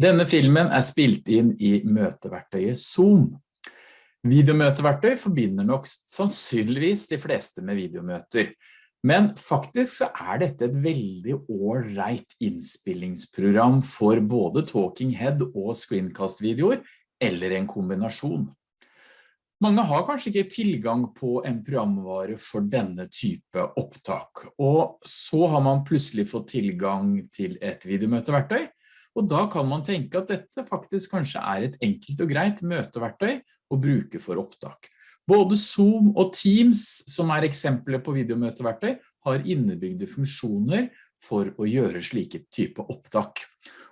Denne filmen er spilt inn i møteverktøyet Zoom. Videomøteverktøy forbinder nok sannsynligvis de fleste med videomøter. Men faktisk så er dette et veldig all-right innspillingsprogram for både Talking Head og Screencast-videoer, eller en kombinasjon. Mange har kanskje ikke tilgang på en programvare for denne type opptak, og så har man plutselig fått tilgang til et videomøteverktøy, og da kan man tenke at dette faktisk kanskje er et enkelt og greit møteverktøy å bruke for opptak. Både Zoom og Teams, som er eksempler på videomøteverktøy, har innebygde funksjoner for å gjøre slike type opptak.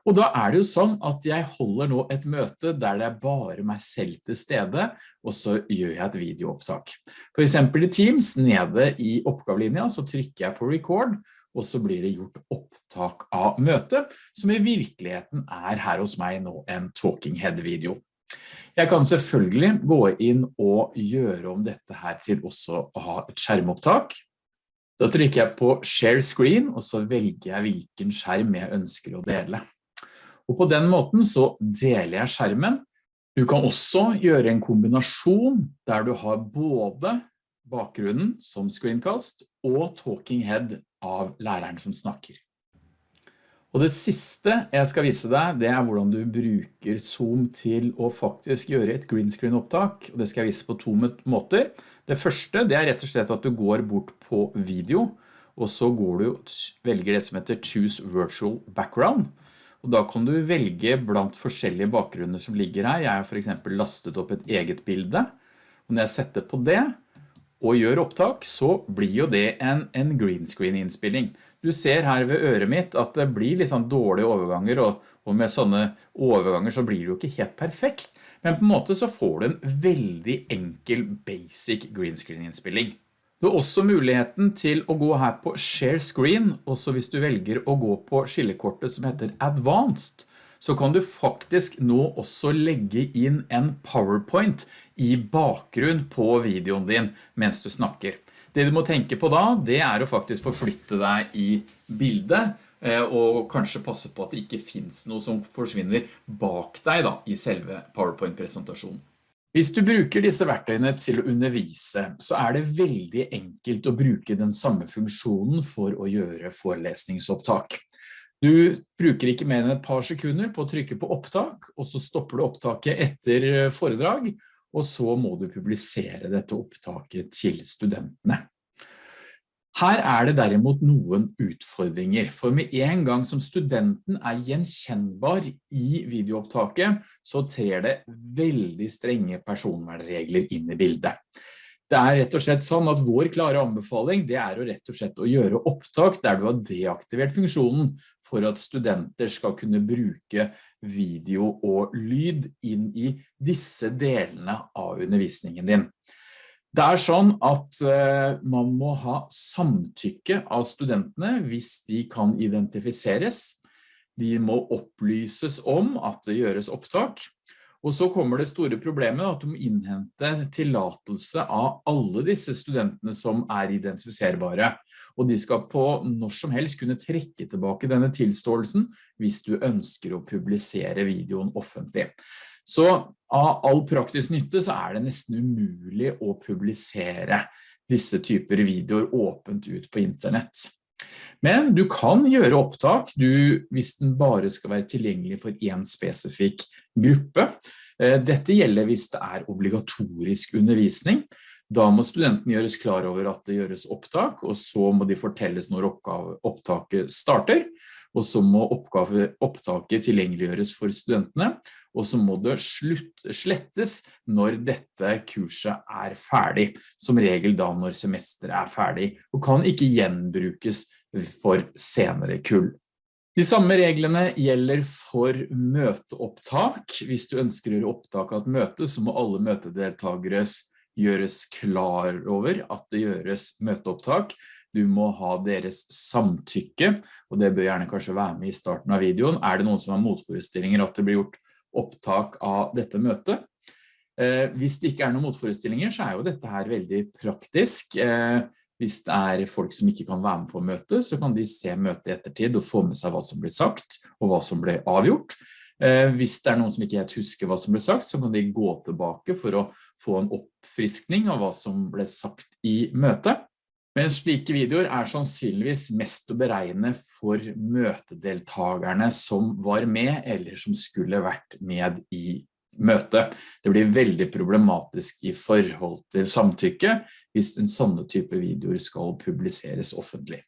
Og da er det jo sånn at jeg holder nå et møte der det er bare meg selv til stede, og så gjør jeg et videoopptak. For eksempel i Teams, nede i oppgavelinja, så trykker jeg på record, og så blir det gjort opptak av møtet, som i virkeligheten er her hos meg nå en Talking Head-video. Jeg kan selvfølgelig gå inn og gjøre om dette her til også å ha et skjermopptak. Da trykker jeg på Share Screen, og så velger jeg hvilken skjerm jeg ønsker å dele. Og på den måten så deler jeg skjermen. Du kan også gjøre en kombinasjon der du har både bakgrunnen som screencast og talking head av læreren som snakker. Og det siste jeg skal vise deg, det er hvordan du bruker Zoom til å faktisk gjøre et green screen opptak, og det skal jeg vise på to måter. Det første, det er rett og slett at du går bort på video, og så går du velger det som heter Choose Virtual Background, og da kan du velge blant forskjellige bakgrunner som ligger her. Jeg har for eksempel lastet opp et eget bilde, og når jeg setter på det, og gjør opptak, så blir jo det en, en green screen innspilling. Du ser her ved øret mitt at det blir litt sånn dårlige overganger, og, og, med sånne overganger så blir det jo ikke helt perfekt. Men på en måte så får du en veldig enkel basic green screen innspilling. Du har også muligheten til å gå her på Share Screen, og så hvis du velger å gå på skillekortet som heter Advanced, så kan du faktisk nå også legge inn en PowerPoint i bakgrunn på videoen din mens du snakker. Det du må tenke på da, det er å faktisk forflytte deg i bildet, eh, og kanskje passe på at det ikke finnes noe som forsvinner bak deg da, i selve PowerPoint-presentasjonen. Hvis du bruker disse verktøyene til å undervise, så er det veldig enkelt å bruke den samme funksjonen for å gjøre forelesningsopptak. Du bruker ikke mer enn et par sekunder på å trykke på opptak, og så stopper du opptaket etter foredrag, og så må du publisere dette opptaket til studentene. Her er det derimot noen utfordringer, for med en gang som studenten er gjenkjennbar i videoopptaket, så trer det veldig strenge personvernregler inn i bildet. Det er rett og slett sånn at vår klare anbefaling det er å rett og slett å gjøre opptak der du har deaktivert funksjonen for at studenter skal kunne bruke video og lyd inn i disse delene av undervisningen din. Det er sånn at eh, man må ha samtykke av studentene hvis de kan identifiseres. De må opplyses om at det gjøres opptak, og så kommer det store problemet at du må innhente tillatelse av alle disse studentene som er identifiserbare. Og de skal på når som helst kunne trekke tilbake denne tilståelsen hvis du ønsker å publisere videoen offentlig. Så av all praktisk nytte så er det nesten umulig å publisere disse typer videoer åpent ut på internett. Men du kan gjøre opptak du, hvis den bare skal være tilgjengelig for en spesifikk gruppe. Eh, dette gjelder hvis det er obligatorisk undervisning. Da må studenten gjøres klar over at det gjøres opptak, og så må de fortelles når opptaket starter, og så må oppgave, opptaket tilgjengeliggjøres for studentene, og så må det slutt, slettes når dette kurset er ferdig, som regel da når semesteret er ferdig, og kan ikke gjenbrukes for senere kull. De samme reglene gjelder for møteopptak. Hvis du ønsker å gjøre opptak av et møte, så må alle møtedeltagere gjøres klar over at det gjøres møteopptak. Du må ha deres samtykke, og det bør gjerne kanskje være med i starten av videoen. Er det noen som har motforestillinger at det blir gjort opptak av dette møtet? Eh, hvis det ikke er noen motforestillinger, så er jo dette her veldig praktisk. Eh, hvis det er folk som ikke kan være med på møtet, så kan de se møtet i ettertid og få med seg hva som blir sagt og hva som ble avgjort. Eh, hvis det er noen som ikke helt husker hva som ble sagt, så kan de gå tilbake for å få en oppfriskning av hva som ble sagt i møtet. Men slike videoer er sannsynligvis mest å beregne for møtedeltagerne som var med eller som skulle vært med i møtet. Det blir veldig problematisk i forhold til samtykke hvis en sånne type videoer skal publiseres offentlig.